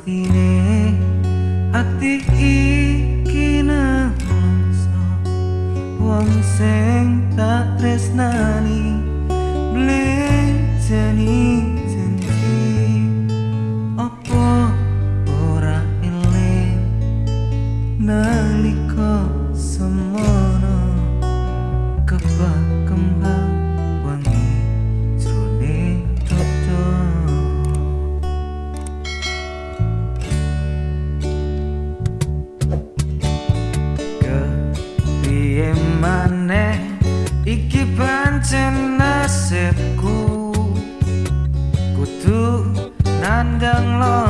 pastine ati iki nangso wong sing tak tresnani blejani aneh iki pancen nasibku. Kutu nandang lo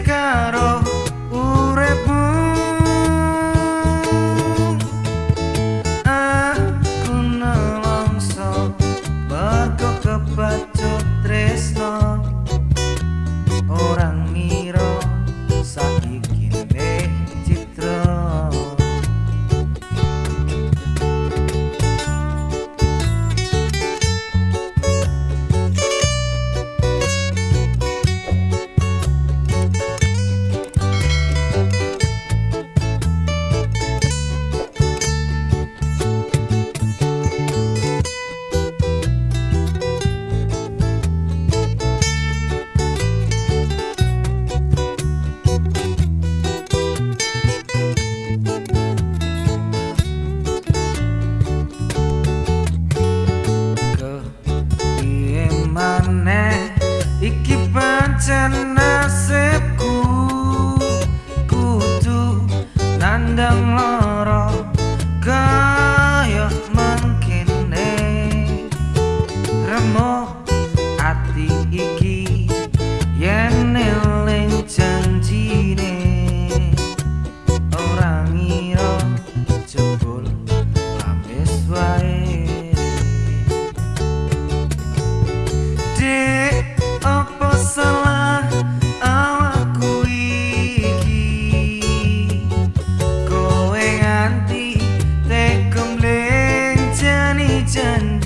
pandang loro kaya mangkene. Remuk ati iki. done